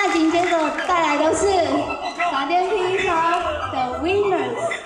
那紧接着带来的是闪电乒乓的 winners